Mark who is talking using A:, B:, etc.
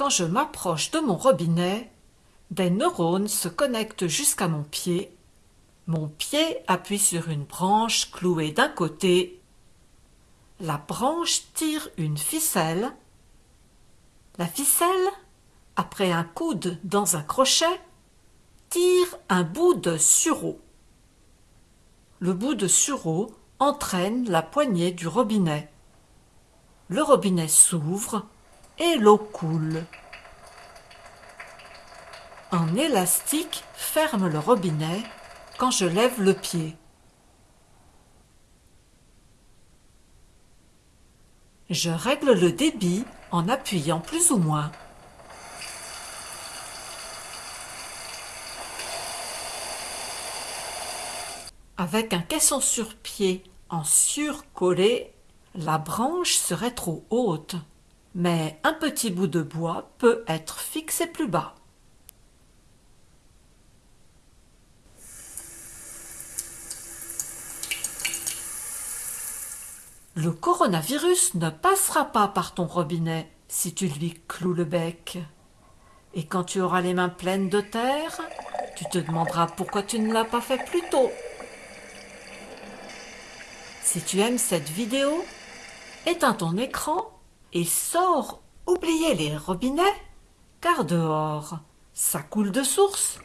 A: Quand je m'approche de mon robinet, des neurones se connectent jusqu'à mon pied. Mon pied appuie sur une branche clouée d'un côté. La branche tire une ficelle. La ficelle, après un coude dans un crochet, tire un bout de sureau. Le bout de sureau entraîne la poignée du robinet. Le robinet s'ouvre et l'eau coule. Un élastique ferme le robinet quand je lève le pied. Je règle le débit en appuyant plus ou moins. Avec un caisson sur pied en surcollé, la branche serait trop haute, mais un petit bout de bois peut être fixé plus bas. Le coronavirus ne passera pas par ton robinet si tu lui cloues le bec. Et quand tu auras les mains pleines de terre, tu te demanderas pourquoi tu ne l'as pas fait plus tôt. Si tu aimes cette vidéo, éteins ton écran et sors oublier les robinets, car dehors, ça coule de source.